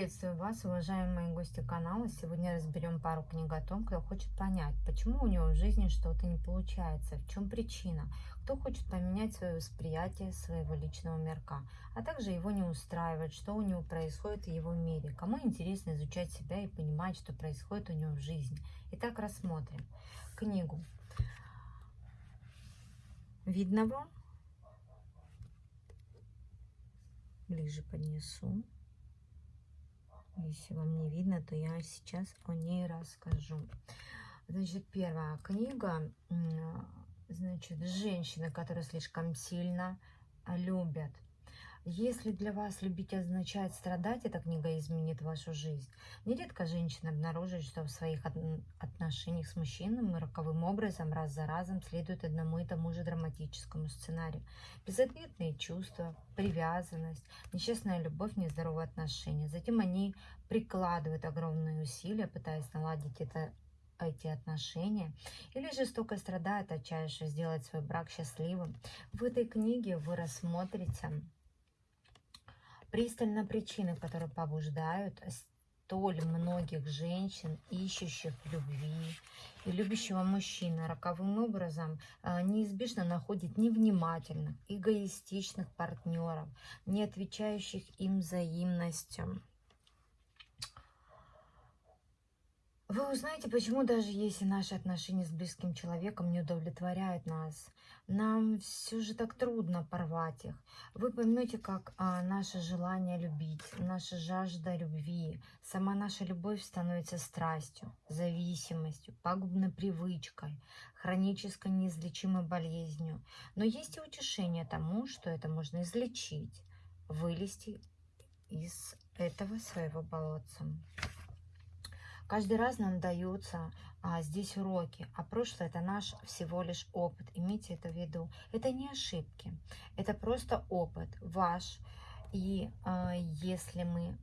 Приветствую вас, уважаемые гости канала. Сегодня разберем пару книг о том, кто хочет понять, почему у него в жизни что-то не получается, в чем причина, кто хочет поменять свое восприятие своего личного мирка, а также его не устраивает, что у него происходит в его мире, кому интересно изучать себя и понимать, что происходит у него в жизни. Итак, рассмотрим книгу. Видно вам? Ближе поднесу. Если вам не видно, то я сейчас о ней расскажу. Значит, первая книга, значит, женщины, которые слишком сильно любят если для вас любить означает страдать, эта книга изменит вашу жизнь. Нередко женщины обнаруживают, что в своих отношениях с мужчиной роковым образом раз за разом следуют одному и тому же драматическому сценарию. Безответные чувства, привязанность, несчастная любовь, нездоровые отношения. Затем они прикладывают огромные усилия, пытаясь наладить это эти отношения, или жестоко страдают, отчаявшись сделать свой брак счастливым. В этой книге вы рассмотрите пристально причины, которые побуждают столь многих женщин, ищущих любви и любящего мужчины, роковым образом а, неизбежно находит невнимательных, эгоистичных партнеров, не отвечающих им взаимностью. Вы узнаете, почему даже если наши отношения с близким человеком не удовлетворяют нас, нам все же так трудно порвать их. Вы поймете, как а, наше желание любить, наша жажда любви, сама наша любовь становится страстью, зависимостью, пагубной привычкой, хронической неизлечимой болезнью. Но есть и утешение тому, что это можно излечить, вылезти из этого своего болотца. Каждый раз нам даются а, здесь уроки, а прошлое это наш всего лишь опыт. Имейте это в виду. Это не ошибки, это просто опыт ваш. И а, если мы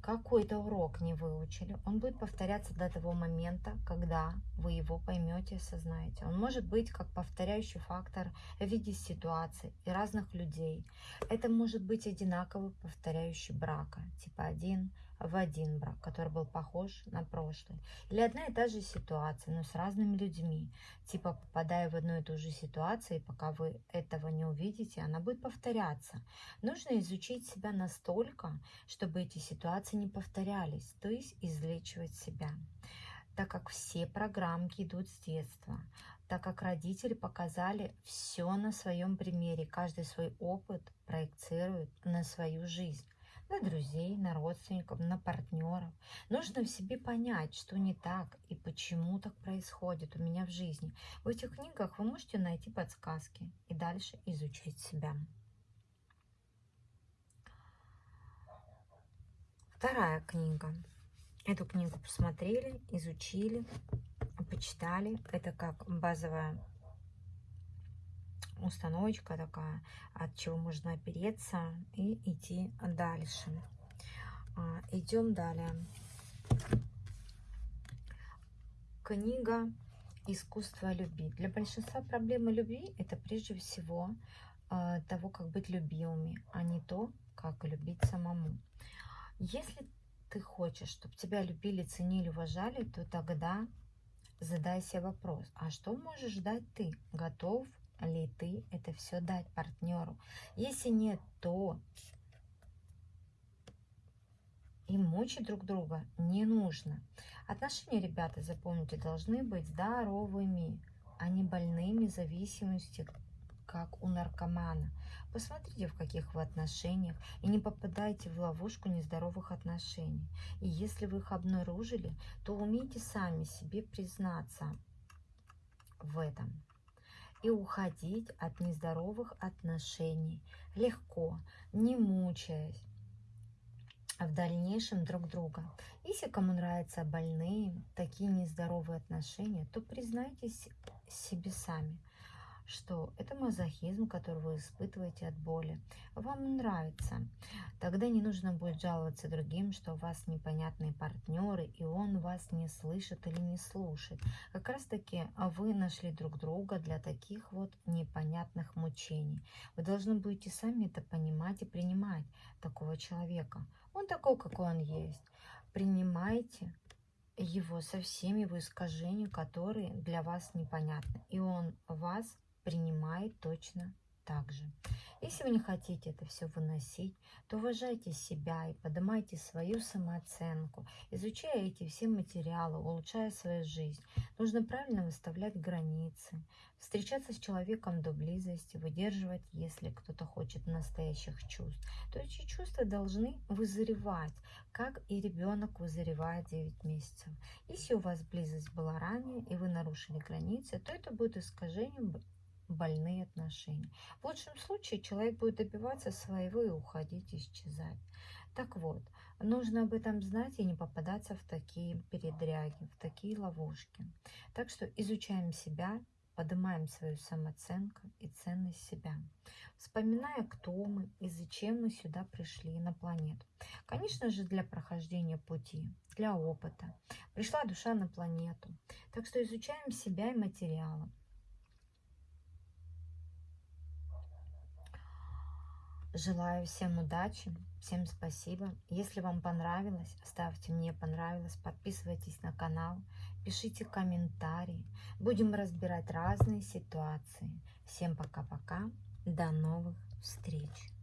какой-то урок не выучили, он будет повторяться до того момента, когда вы его поймете и осознаете. Он может быть как повторяющий фактор в виде ситуаций и разных людей. Это может быть одинаковый повторяющий брака, типа 1, в один брак, который был похож на прошлый. Или одна и та же ситуация, но с разными людьми. Типа попадая в одну и ту же ситуацию, и пока вы этого не увидите, она будет повторяться. Нужно изучить себя настолько, чтобы эти ситуации не повторялись, то есть излечивать себя. Так как все программки идут с детства, так как родители показали все на своем примере, каждый свой опыт проецирует на свою жизнь на друзей, на родственников, на партнеров. Нужно в себе понять, что не так и почему так происходит у меня в жизни. В этих книгах вы можете найти подсказки и дальше изучать себя. Вторая книга. Эту книгу посмотрели, изучили, почитали. Это как базовая установочка такая, от чего можно опереться и идти дальше. А, идем далее. Книга «Искусство любить». Для большинства проблемы любви это прежде всего а, того, как быть любимыми, а не то, как любить самому. Если ты хочешь, чтобы тебя любили, ценили, уважали, то тогда задай себе вопрос, а что можешь дать ты? Готов ли ты это все дать партнеру. Если нет, то и мучить друг друга не нужно. Отношения, ребята, запомните, должны быть здоровыми, а не больными зависимостью, как у наркомана. Посмотрите, в каких вы отношениях, и не попадайте в ловушку нездоровых отношений. И если вы их обнаружили, то умейте сами себе признаться в этом и уходить от нездоровых отношений легко, не мучаясь в дальнейшем друг друга. Если кому нравятся больные, такие нездоровые отношения, то признайтесь себе сами, что это мазохизм, который вы испытываете от боли. Вам нравится. Тогда не нужно будет жаловаться другим, что у вас непонятные партнеры, и он вас не слышит или не слушает. Как раз таки вы нашли друг друга для таких вот непонятных мучений. Вы должны будете сами это понимать и принимать такого человека. Он такой, какой он есть. Принимайте его со всеми его искажениями, которые для вас непонятны. И он вас принимает точно так же. Если вы не хотите это все выносить, то уважайте себя и поднимайте свою самооценку, изучайте все материалы, улучшая свою жизнь. Нужно правильно выставлять границы, встречаться с человеком до близости, выдерживать, если кто-то хочет настоящих чувств. То эти чувства должны вызревать, как и ребенок вызревает 9 месяцев. Если у вас близость была ранее и вы нарушили границы, то это будет искажением больные отношения. В лучшем случае человек будет добиваться своего и уходить, исчезать. Так вот, нужно об этом знать и не попадаться в такие передряги, в такие ловушки. Так что изучаем себя, поднимаем свою самооценку и ценность себя, вспоминая, кто мы и зачем мы сюда пришли на планету. Конечно же, для прохождения пути, для опыта. Пришла душа на планету. Так что изучаем себя и материалы. Желаю всем удачи, всем спасибо. Если вам понравилось, ставьте мне понравилось, подписывайтесь на канал, пишите комментарии. Будем разбирать разные ситуации. Всем пока-пока, до новых встреч.